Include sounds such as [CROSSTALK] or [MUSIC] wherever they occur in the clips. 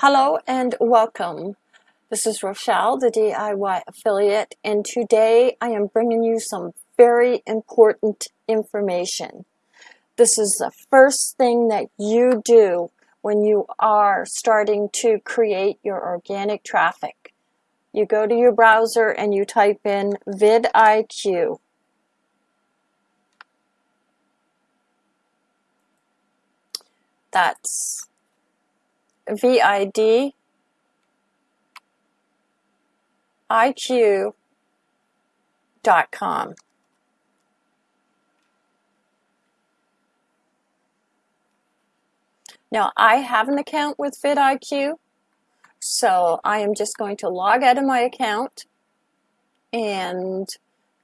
Hello and welcome. This is Rochelle, the DIY affiliate, and today I am bringing you some very important information. This is the first thing that you do when you are starting to create your organic traffic. You go to your browser and you type in vidIQ. That's VID IQ.com. Now I have an account with vidIQ, so I am just going to log out of my account and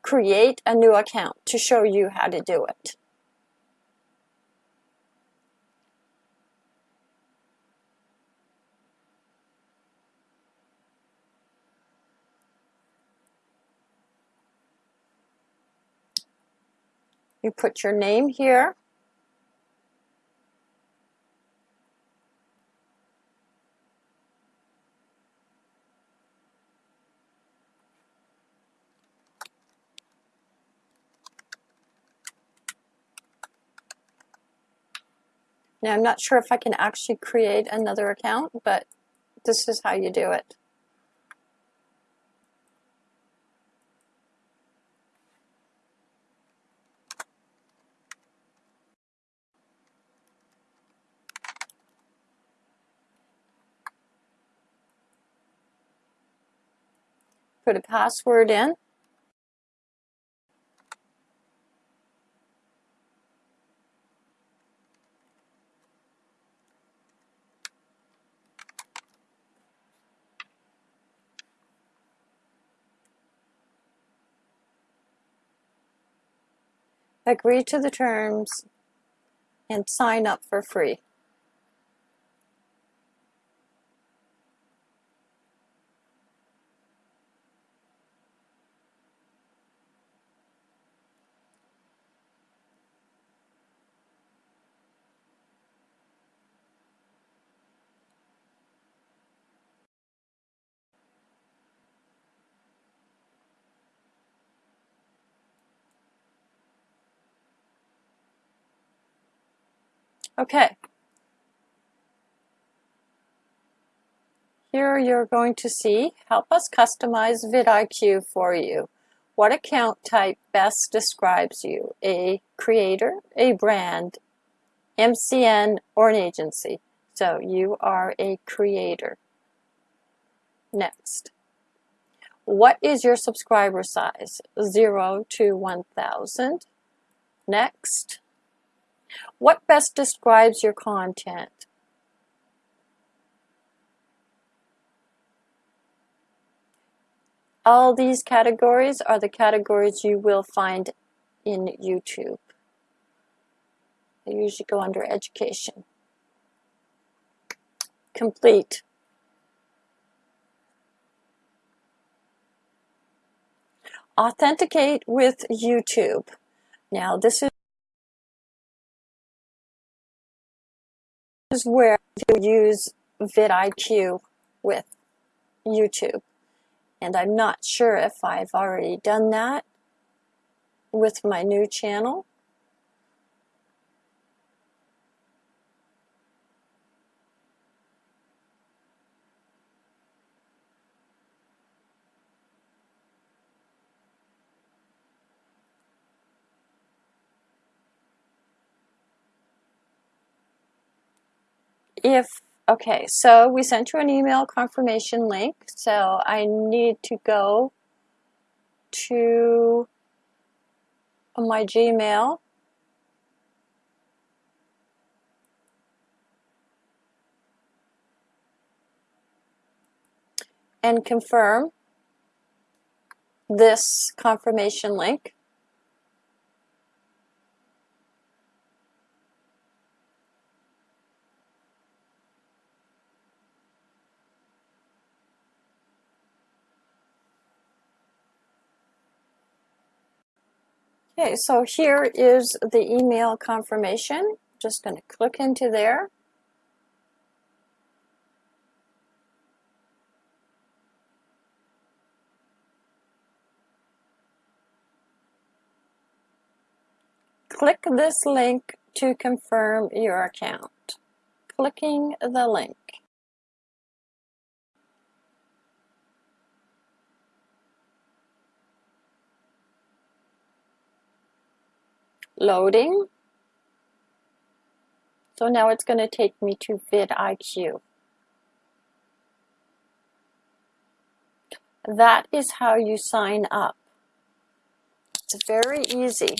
create a new account to show you how to do it. You put your name here. Now I'm not sure if I can actually create another account, but this is how you do it. Put a password in. Agree to the terms and sign up for free. Okay. Here you're going to see Help us customize vidIQ for you. What account type best describes you? A creator, a brand, MCN, or an agency. So you are a creator. Next. What is your subscriber size? 0 to 1000. Next. What best describes your content? All these categories are the categories you will find in YouTube. They usually go under education. Complete. Authenticate with YouTube. Now this is is where you use vidIQ with YouTube. And I'm not sure if I've already done that with my new channel. If, okay, so we sent you an email confirmation link. So I need to go to my Gmail. and confirm this confirmation link. Okay, so here is the email confirmation. Just going to click into there. Click this link to confirm your account. Clicking the link. Loading. So now it's going to take me to vidIQ. That is how you sign up. It's very easy.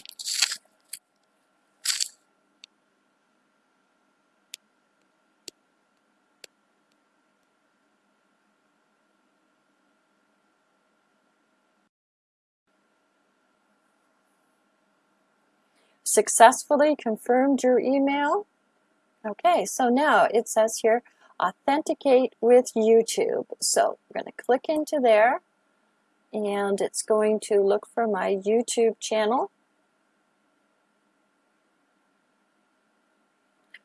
Successfully confirmed your email. Okay, so now it says here, authenticate with YouTube. So I'm going to click into there and it's going to look for my YouTube channel.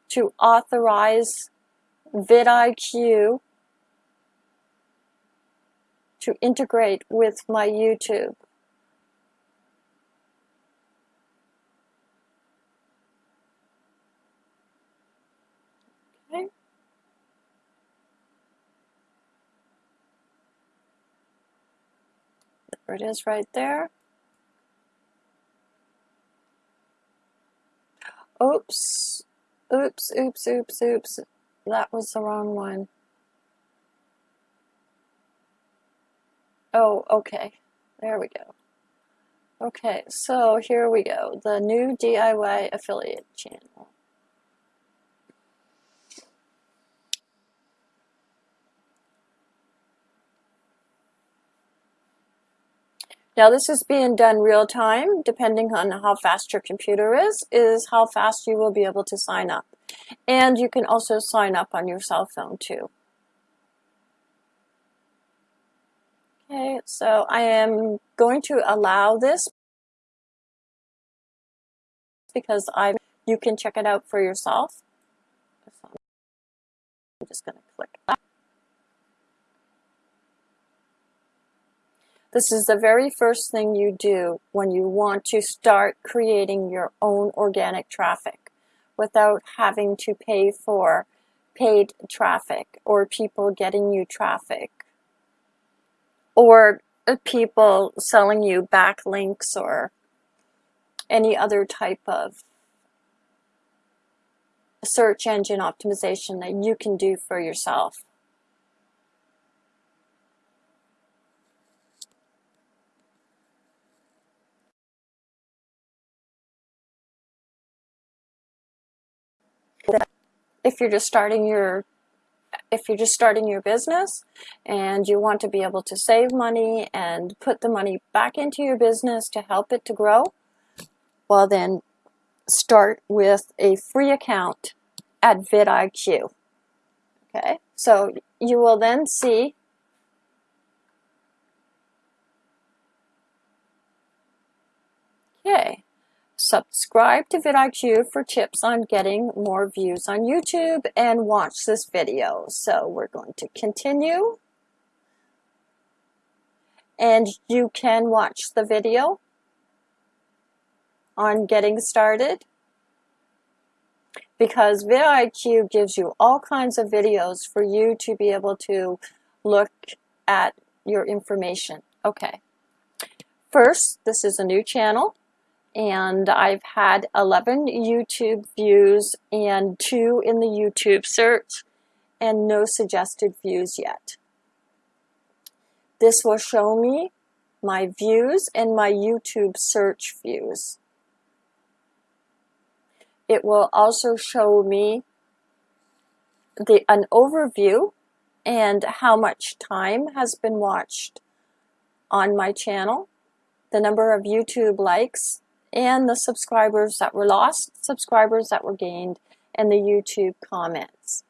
To authorize vidIQ to integrate with my YouTube. It is right there. Oops, oops, oops, oops, oops. That was the wrong one. Oh, okay. There we go. Okay, so here we go. The new DIY affiliate channel. Now this is being done real time, depending on how fast your computer is, is how fast you will be able to sign up. And you can also sign up on your cell phone too. Okay, so I am going to allow this because I you can check it out for yourself. I'm just going to click that. This is the very first thing you do when you want to start creating your own organic traffic without having to pay for paid traffic or people getting you traffic or uh, people selling you backlinks or any other type of search engine optimization that you can do for yourself. If you're just starting your if you're just starting your business and you want to be able to save money and put the money back into your business to help it to grow, well then start with a free account at vidIQ. Okay, so you will then see Okay, Subscribe to vidIQ for tips on getting more views on YouTube and watch this video. So we're going to continue. And you can watch the video on getting started because vidIQ gives you all kinds of videos for you to be able to look at your information. Okay. First, this is a new channel and I've had 11 YouTube views and two in the YouTube search and no suggested views yet. This will show me my views and my YouTube search views. It will also show me the, an overview and how much time has been watched on my channel, the number of YouTube likes, and the subscribers that were lost, subscribers that were gained, and the YouTube comments.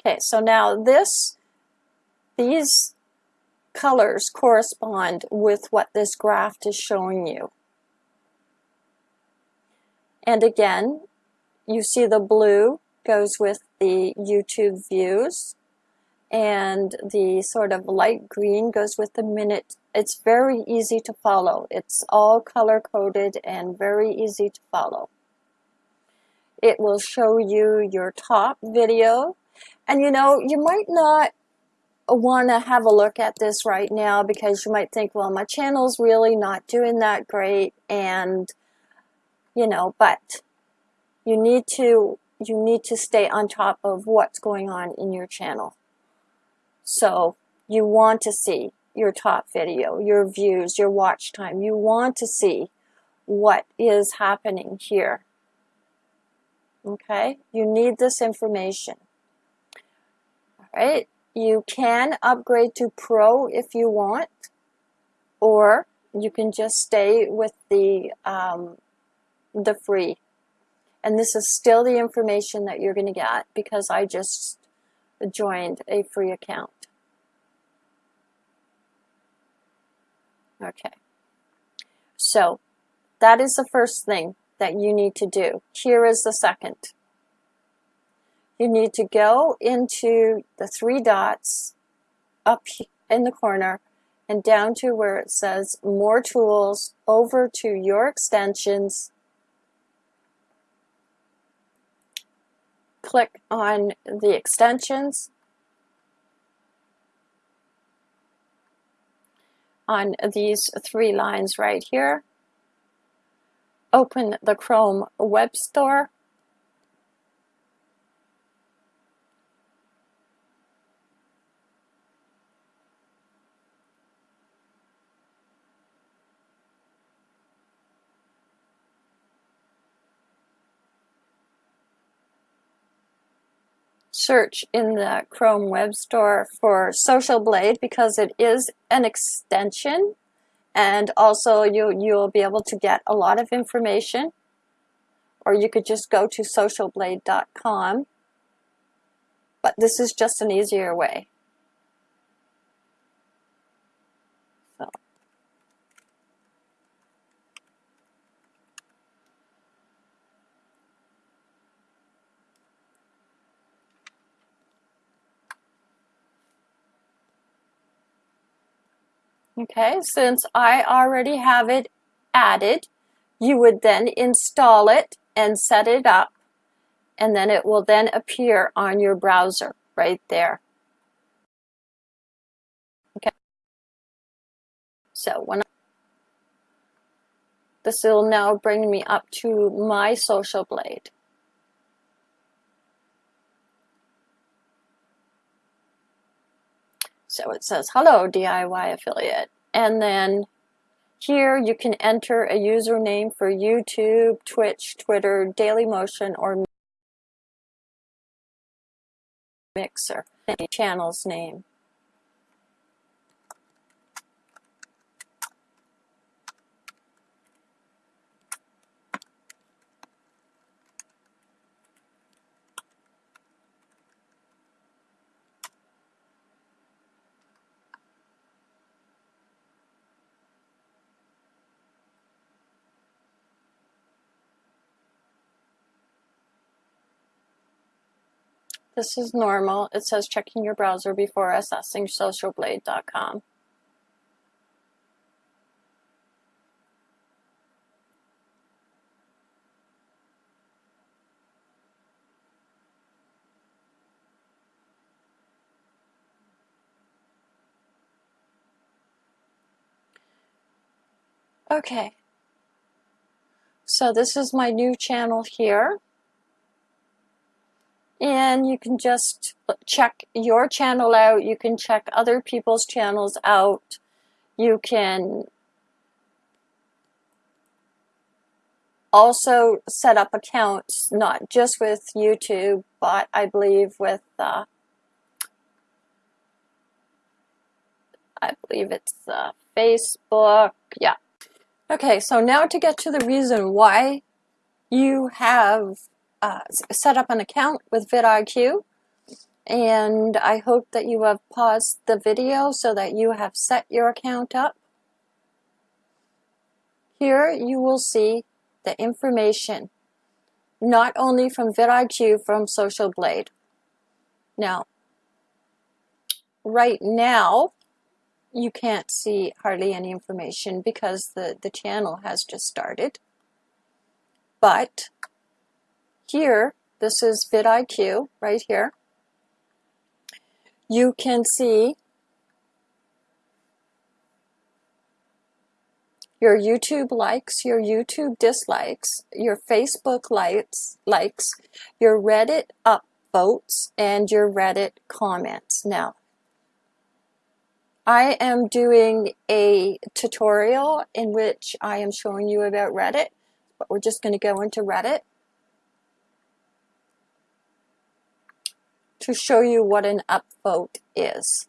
Okay, so now this, these colors correspond with what this graph is showing you. And again, you see the blue goes with the YouTube views and the sort of light green goes with the minute It's very easy to follow. It's all color coded and very easy to follow. It will show you your top video. And you know, you might not want to have a look at this right now because you might think, well, my channel's really not doing that great. And, you know, but you need to you need to stay on top of what's going on in your channel. So you want to see your top video, your views, your watch time. You want to see what is happening here. Okay, you need this information. All right, you can upgrade to Pro if you want, or you can just stay with the um, the free and this is still the information that you're going to get because I just joined a free account. Okay. So that is the first thing that you need to do. Here is the second. You need to go into the three dots up in the corner and down to where it says more tools over to your extensions click on the extensions on these three lines right here. Open the Chrome Web Store search in the Chrome Web Store for Social Blade because it is an extension. And also you, you'll be able to get a lot of information. Or you could just go to socialblade.com but this is just an easier way. Okay, since I already have it added, you would then install it and set it up and then it will then appear on your browser right there. Okay. So when I, this will now bring me up to my social blade. So it says, hello DIY affiliate. And then here you can enter a username for YouTube, Twitch, Twitter, Dailymotion, or Mixer, Any channel's name. This is normal. It says checking your browser before accessing socialblade.com. Okay, so this is my new channel here and you can just check your channel out. You can check other people's channels out. You can also set up accounts, not just with YouTube, but I believe with, uh, I believe it's uh, Facebook, yeah. Okay, so now to get to the reason why you have uh, set up an account with vidIQ and I hope that you have paused the video so that you have set your account up. Here you will see the information not only from vidIQ from Social Blade. Now, right now, you can't see hardly any information because the, the channel has just started. But here, this is vidIQ right here. You can see your YouTube likes, your YouTube dislikes, your Facebook likes, likes, your Reddit upvotes, and your Reddit comments. Now, I am doing a tutorial in which I am showing you about Reddit, but we're just going to go into Reddit to show you what an upvote is.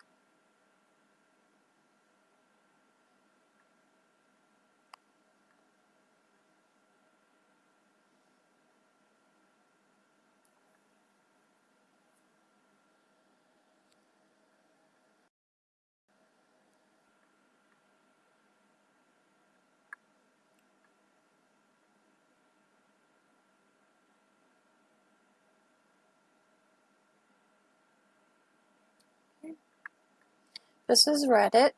This is Reddit,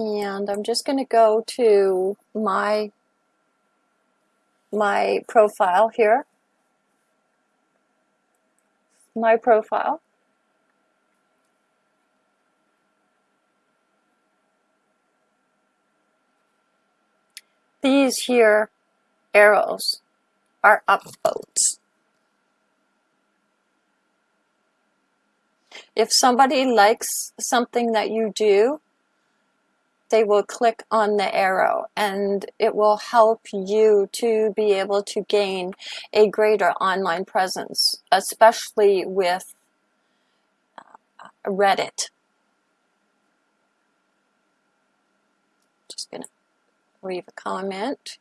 and I'm just going to go to my my profile here. My profile. These here arrows are upvotes. If somebody likes something that you do, they will click on the arrow and it will help you to be able to gain a greater online presence, especially with uh, Reddit. Just going to leave a comment.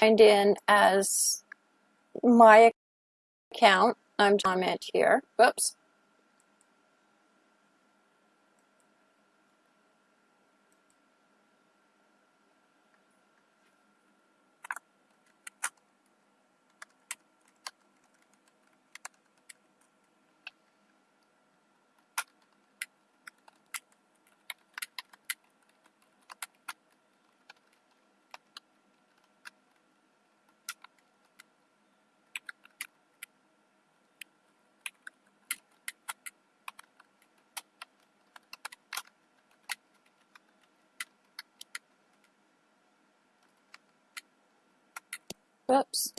Signed in as my account. I'm comment here. Whoops. Whoops.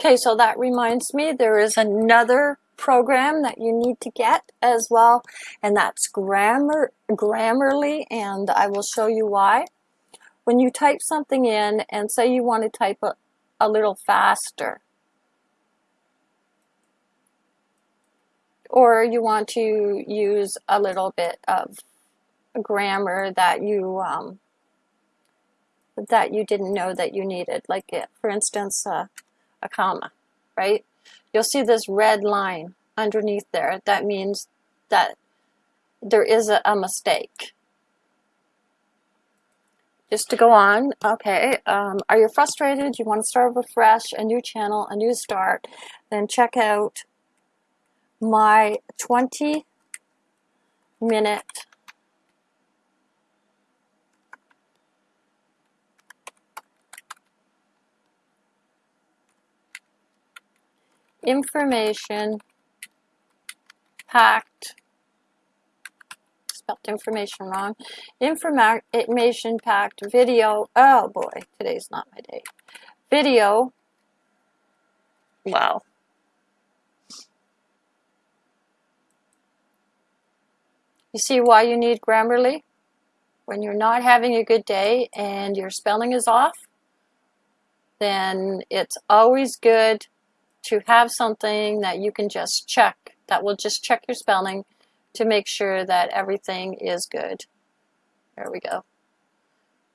Okay, so that reminds me there is another program that you need to get as well, and that's Grammar Grammarly, and I will show you why. When you type something in and say you want to type a, a little faster, or you want to use a little bit of grammar that you um, that you didn't know that you needed, like it, for instance, uh, a comma, right? You'll see this red line underneath there. That means that there is a, a mistake. Just to go on, okay, um, are you frustrated? You want to start over fresh, a new channel, a new start, then check out my 20 minute information packed information wrong. Information packed video. Oh boy today's not my day. Video. Wow. You see why you need Grammarly? When you're not having a good day and your spelling is off then it's always good to have something that you can just check, that will just check your spelling to make sure that everything is good. There we go.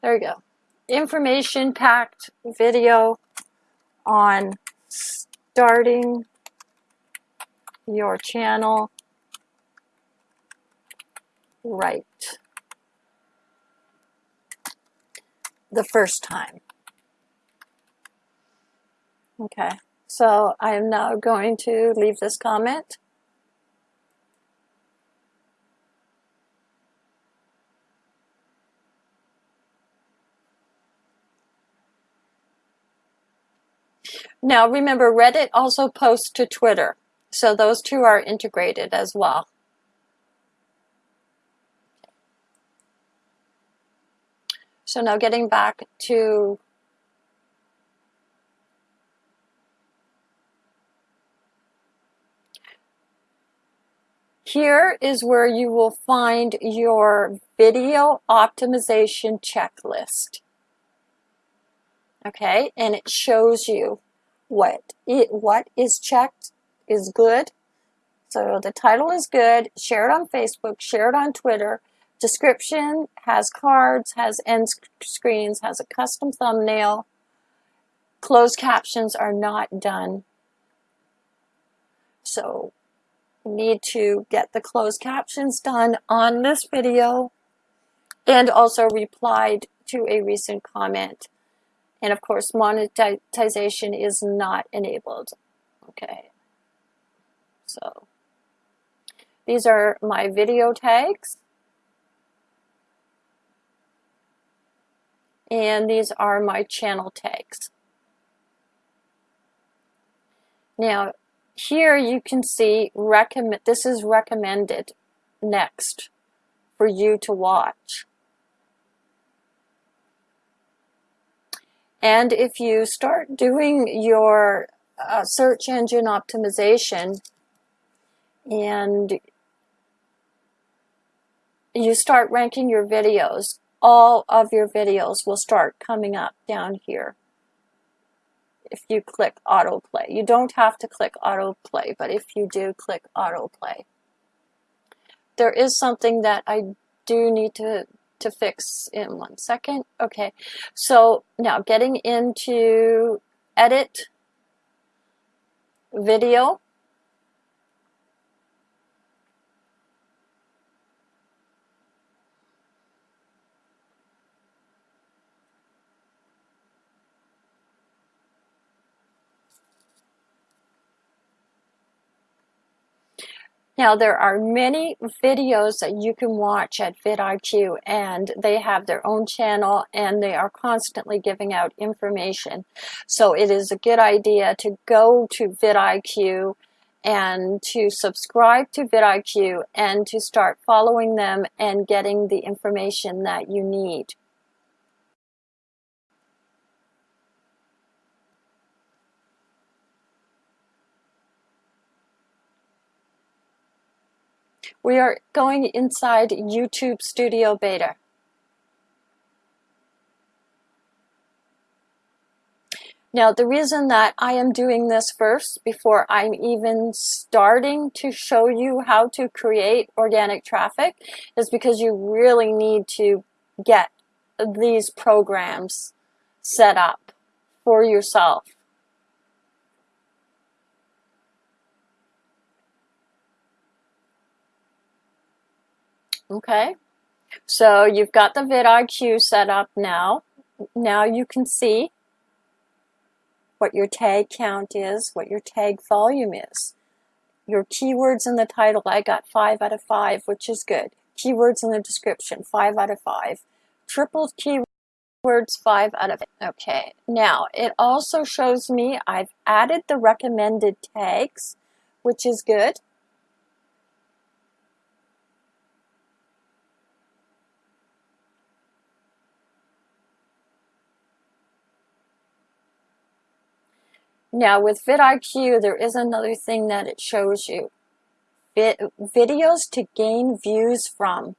There we go. Information packed video on starting your channel right the first time. Okay, so I am now going to leave this comment. Now remember, Reddit also posts to Twitter, so those two are integrated as well. So now getting back to Here is where you will find your video optimization checklist. Okay, and it shows you what it, what is checked is good. So the title is good. Share it on Facebook, share it on Twitter. Description has cards, has end screens, has a custom thumbnail. Closed captions are not done. So need to get the closed captions done on this video and also replied to a recent comment. And of course, monetization is not enabled. Okay. So these are my video tags. And these are my channel tags. Now, here you can see recommend this is recommended next for you to watch. And if you start doing your uh, search engine optimization and you start ranking your videos, all of your videos will start coming up down here if you click autoplay. You don't have to click autoplay, but if you do, click autoplay. There is something that I do need to, to fix in one second. Okay, so now getting into edit video. Now there are many videos that you can watch at vidIQ and they have their own channel and they are constantly giving out information. So it is a good idea to go to vidIQ and to subscribe to vidIQ and to start following them and getting the information that you need. We are going inside YouTube Studio Beta. Now, the reason that I am doing this first before I'm even starting to show you how to create organic traffic is because you really need to get these programs set up for yourself. Okay, so you've got the vidIQ set up now. Now you can see what your tag count is, what your tag volume is. Your keywords in the title, I got 5 out of 5, which is good. Keywords in the description, 5 out of 5. Triple keywords, 5 out of 8. Okay, now it also shows me I've added the recommended tags, which is good. Now with vidIQ, there is another thing that it shows you. videos to gain views from.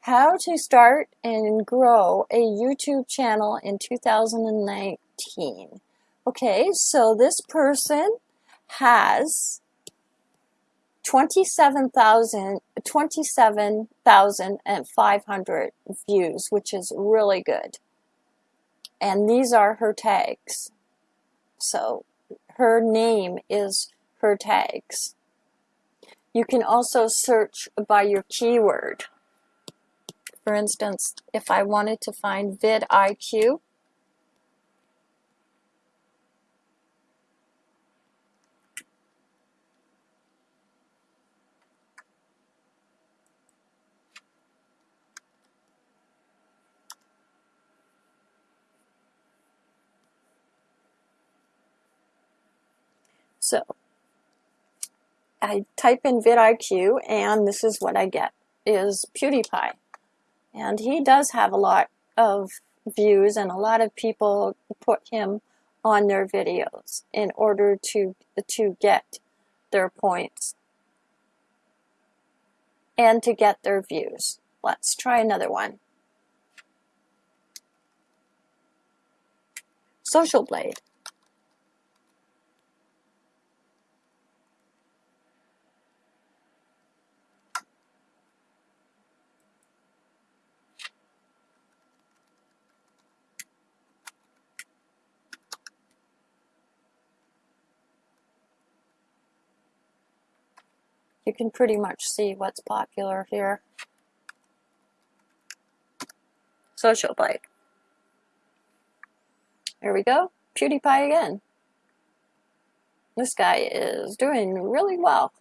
How to start and grow a YouTube channel in 2019. Okay, so this person has 27,000 27,500 views, which is really good. And these are her tags. So her name is her tags. You can also search by your keyword. For instance, if I wanted to find vidIQ, So I type in vidIQ and this is what I get is PewDiePie. And he does have a lot of views and a lot of people put him on their videos in order to to get their points and to get their views. Let's try another one. Social Blade. You can pretty much see what's popular here. Social Blade. There we go. PewDiePie again. This guy is doing really well.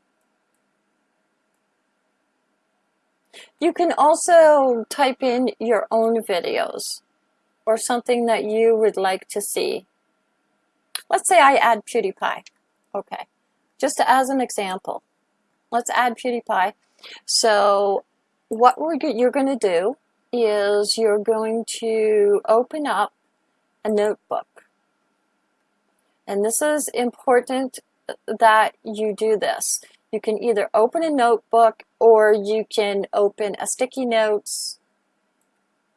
You can also type in your own videos or something that you would like to see. Let's say I add PewDiePie. Okay, just as an example let's add PewDiePie. So what we're you're going to do is you're going to open up a notebook. And this is important uh, that you do this. You can either open a notebook or you can open a sticky notes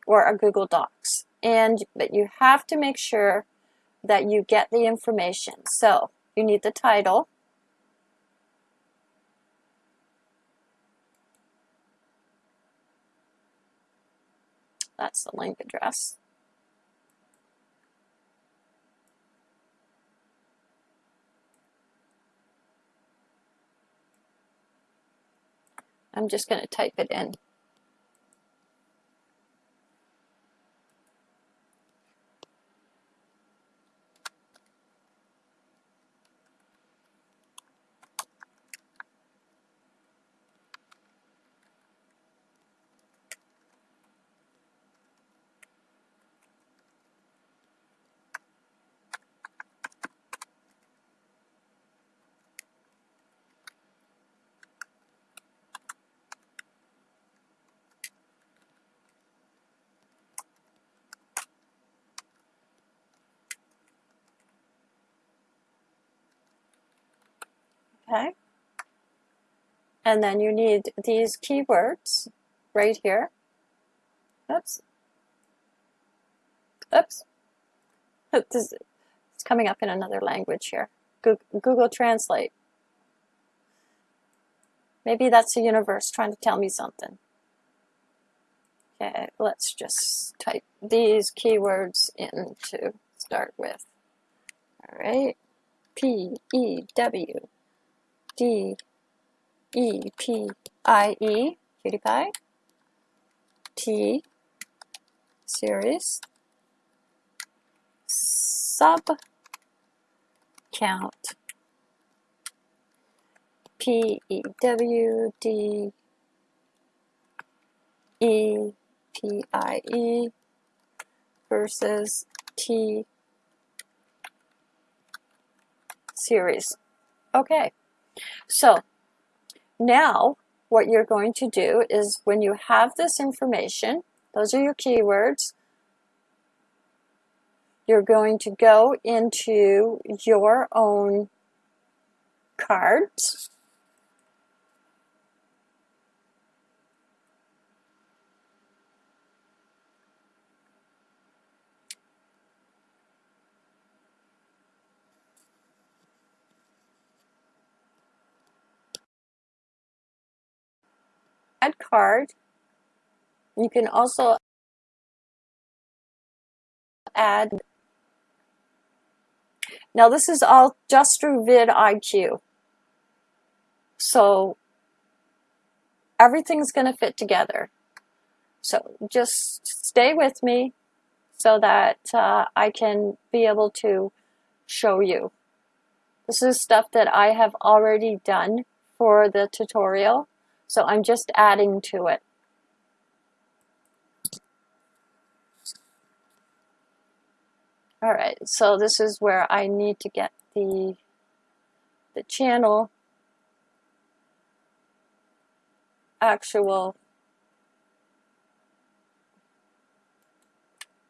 or a Google Docs. And but you have to make sure that you get the information. So you need the title, That's the link address. I'm just going to type it in. Okay? And then you need these keywords right here. Oops. Oops. [LAUGHS] It's coming up in another language here. Google Translate. Maybe that's the universe trying to tell me something. Okay, let's just type these keywords in to start with. All right, P E W D E P I E, PewDiePie, T, series, sub, count, P E W D E P I E versus T series. Okay. So now what you're going to do is when you have this information, those are your keywords, you're going to go into your own cards. Add card. You can also add now this is all just through vidIQ. So everything's going to fit together. So just stay with me so that uh, I can be able to show you. This is stuff that I have already done for the tutorial, so I'm just adding to it. All right, so this is where I need to get the, the channel actual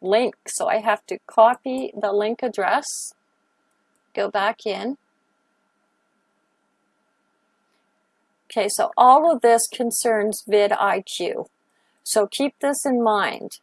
link. So I have to copy the link address, go back in. Okay, so all of this concerns vidIQ. So keep this in mind.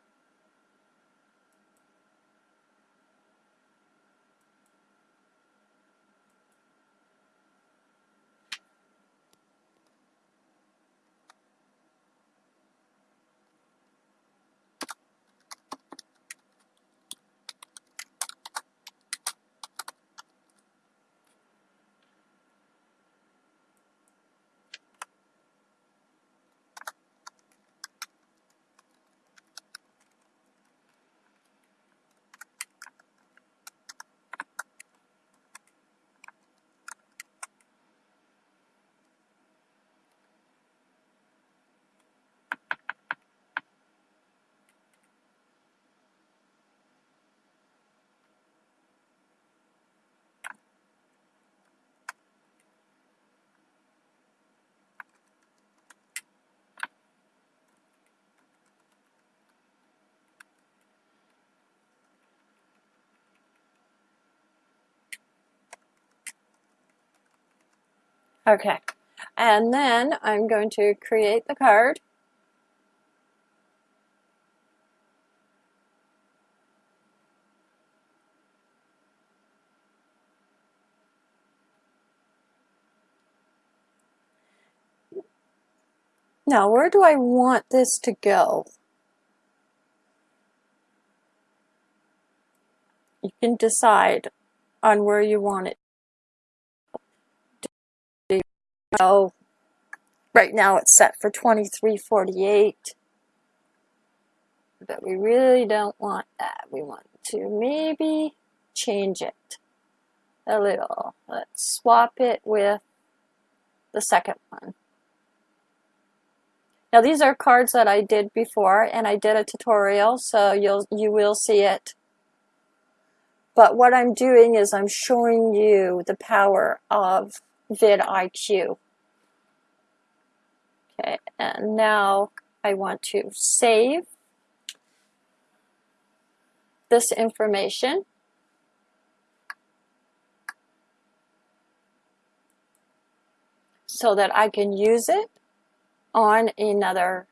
Okay, and then I'm going to create the card. Now, where do I want this to go? You can decide on where you want it So right now it's set for 2348. But we really don't want that. We want to maybe change it a little. Let's swap it with the second one. Now these are cards that I did before and I did a tutorial so you'll you will see it. But what I'm doing is I'm showing you the power of vidIQ. Okay, and now I want to save this information. so that I can use it on another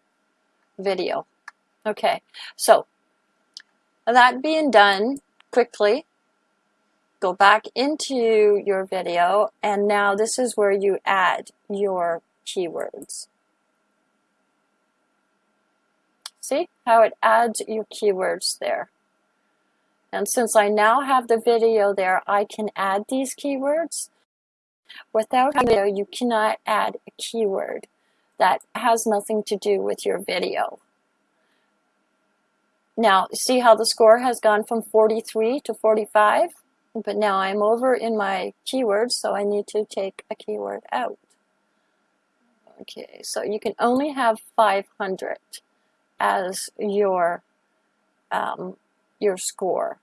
video. Okay, so that being done quickly, go back into your video and now this is where you add your keywords. See how it adds your keywords there. And since I now have the video there, I can add these keywords. Without video, you cannot add a keyword that has nothing to do with your video. Now, see how the score has gone from 43 to 45? But now I'm over in my keywords, so I need to take a keyword out. Okay, so you can only have 500 as your um, your score.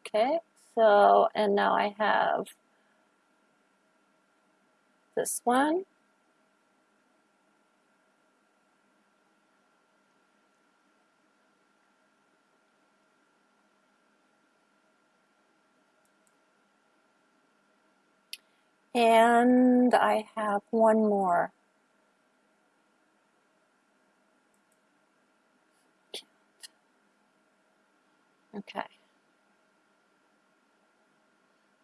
Okay, so and now I have this one. And I have one more. Okay.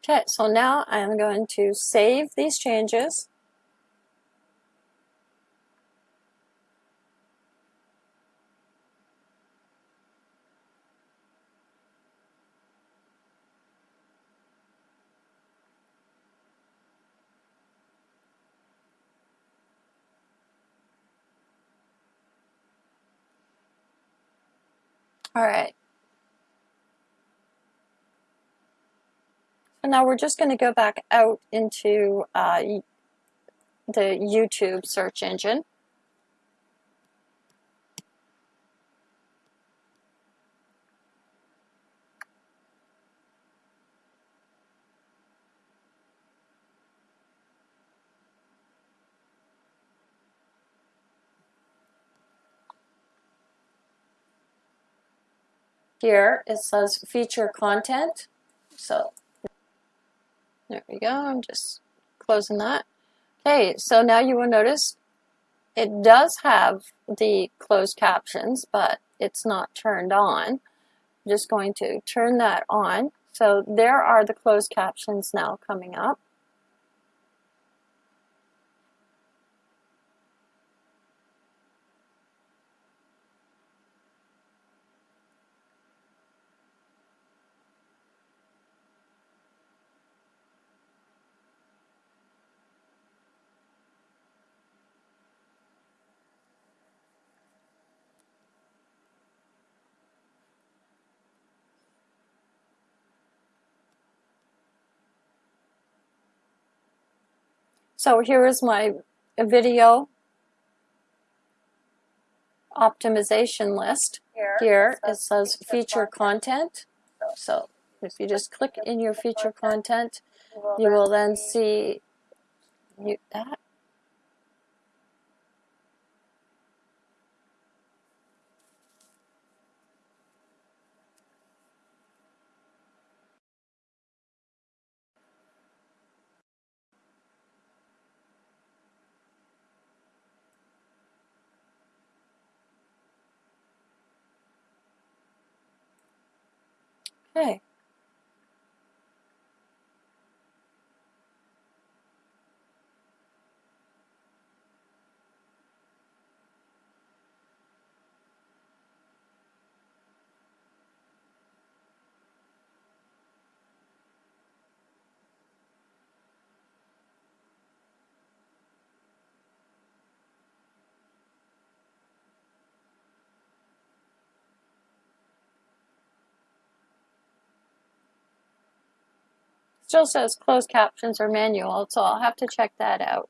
Okay, so now I'm going to save these changes. All right. So now we're just going to go back out into uh, the YouTube search engine. Here it says feature content. So there we go. I'm just closing that. Okay, so now you will notice it does have the closed captions, but it's not turned on. I'm just going to turn that on. So there are the closed captions now coming up. So here is my video optimization list. Here it says feature content. So if you just click in your feature content, you will then see mute that. Okay. Still says closed captions or manual, so I'll have to check that out.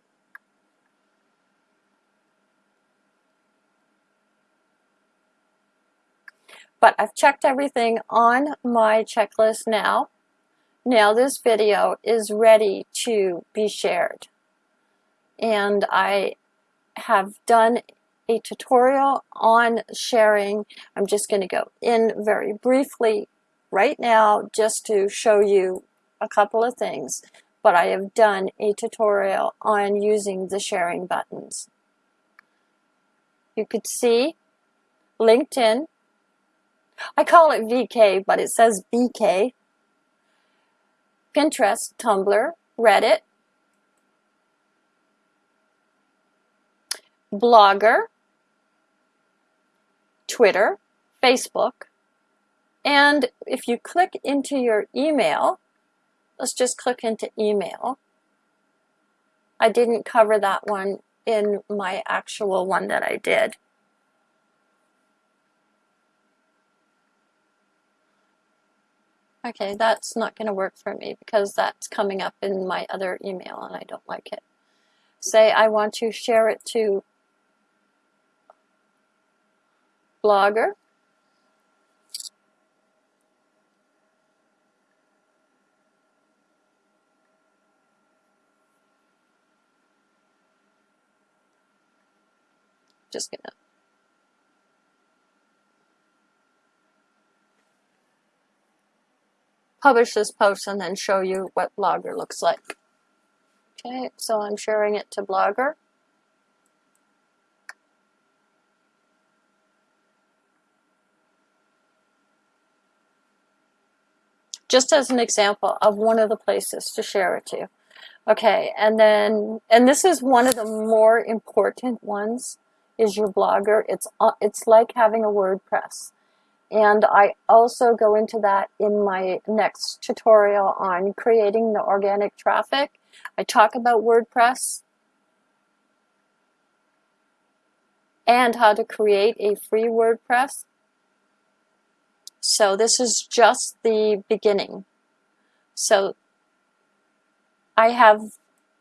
But I've checked everything on my checklist now. Now this video is ready to be shared. And I have done a tutorial on sharing. I'm just going to go in very briefly right now just to show you a couple of things. But I have done a tutorial on using the sharing buttons. You could see LinkedIn I call it VK, but it says BK. Pinterest, Tumblr, Reddit, Blogger, Twitter, Facebook, and if you click into your email, let's just click into email. I didn't cover that one in my actual one that I did. Okay, that's not going to work for me because that's coming up in my other email and I don't like it. Say I want to share it to Blogger. Just gonna publish this post and then show you what Blogger looks like. Okay, so I'm sharing it to Blogger. Just as an example of one of the places to share it to. Okay, and then, and this is one of the more important ones, is your Blogger. It's, uh, it's like having a WordPress. And I also go into that in my next tutorial on creating the organic traffic. I talk about WordPress and how to create a free WordPress. So this is just the beginning. So I have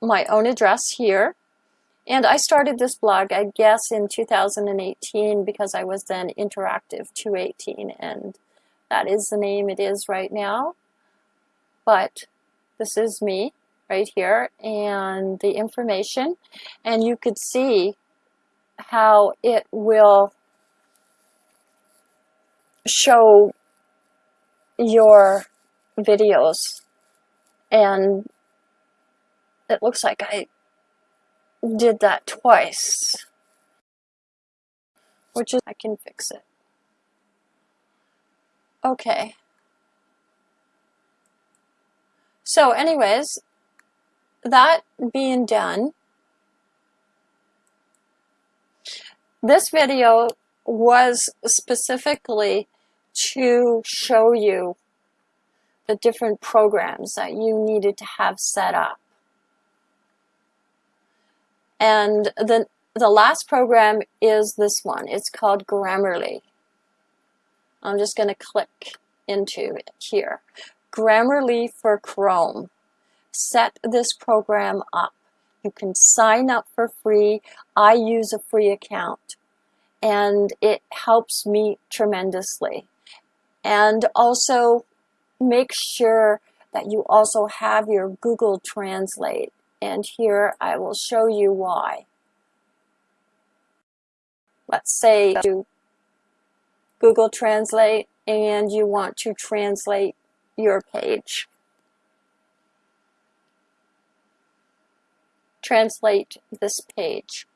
my own address here. And I started this blog, I guess, in 2018 because I was then Interactive 218, and that is the name it is right now. But this is me right here and the information, and you could see how it will show your videos and it looks like I did that twice. Which is I can fix it. Okay. So anyways that being done this video was specifically to show you the different programs that you needed to have set up. And the, the last program is this one. It's called Grammarly. I'm just going to click into it here. Grammarly for Chrome. Set this program up. You can sign up for free. I use a free account and it helps me tremendously. And also make sure that you also have your Google Translate. And here I will show you why. Let's say you Google Translate and you want to translate your page. Translate this page.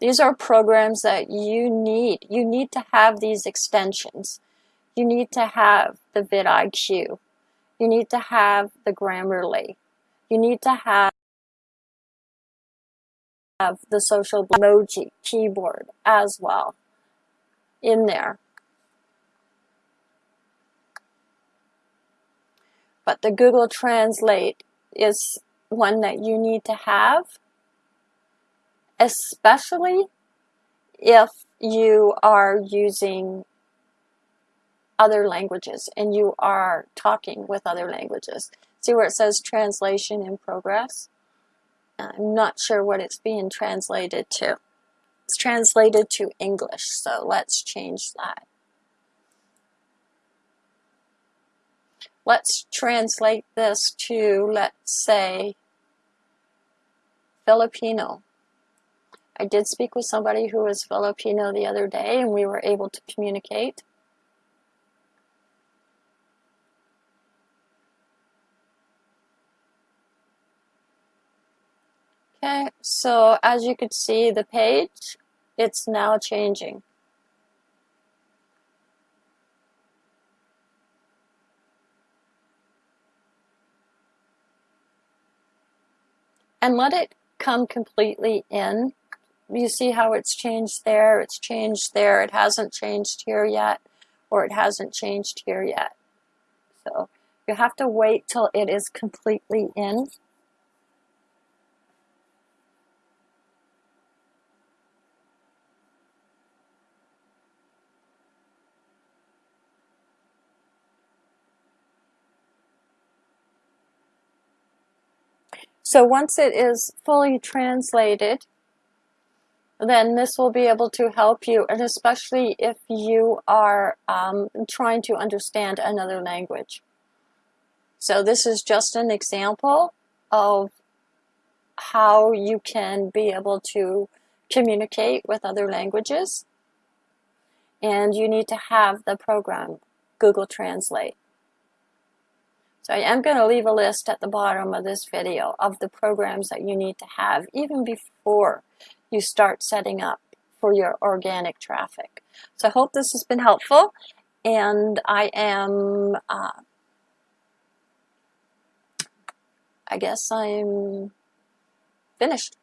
These are programs that you need. You need to have these extensions. You need to have the vidIQ. You need to have the Grammarly. You need to have have the social emoji keyboard as well in there. But the Google Translate is one that you need to have especially if you are using other languages and you are talking with other languages. See where it says translation in progress? I'm not sure what it's being translated to. It's translated to English, so let's change that. Let's translate this to, let's say, Filipino. I did speak with somebody who was Filipino the other day and we were able to communicate. Okay, so as you could see the page, it's now changing. And let it come completely in you see how it's changed there, it's changed there, it hasn't changed here yet, or it hasn't changed here yet. So you have to wait till it is completely in. So once it is fully translated, then this will be able to help you, and especially if you are um, trying to understand another language. So this is just an example of how you can be able to communicate with other languages. And you need to have the program Google Translate. So I am going to leave a list at the bottom of this video of the programs that you need to have even before you start setting up for your organic traffic. So I hope this has been helpful and I am, uh, I guess I'm finished.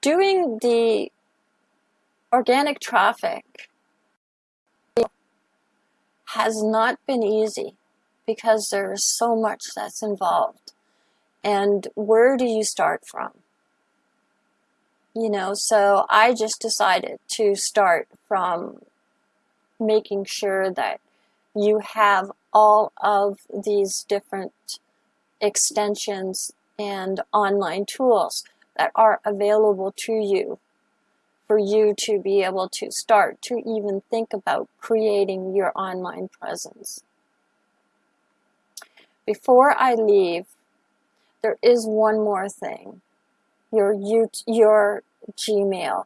Doing the organic traffic has not been easy because there's so much that's involved. And where do you start from? You know, so I just decided to start from making sure that you have all of these different extensions and online tools that are available to you for you to be able to start to even think about creating your online presence. Before I leave, there is one more thing. Your, your Gmail.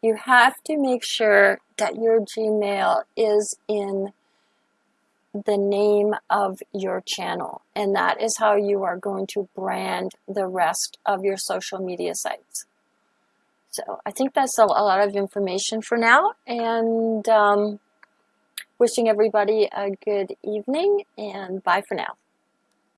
You have to make sure that your Gmail is in the name of your channel. And that is how you are going to brand the rest of your social media sites. So I think that's a, a lot of information for now. And um, wishing everybody a good evening and bye for now.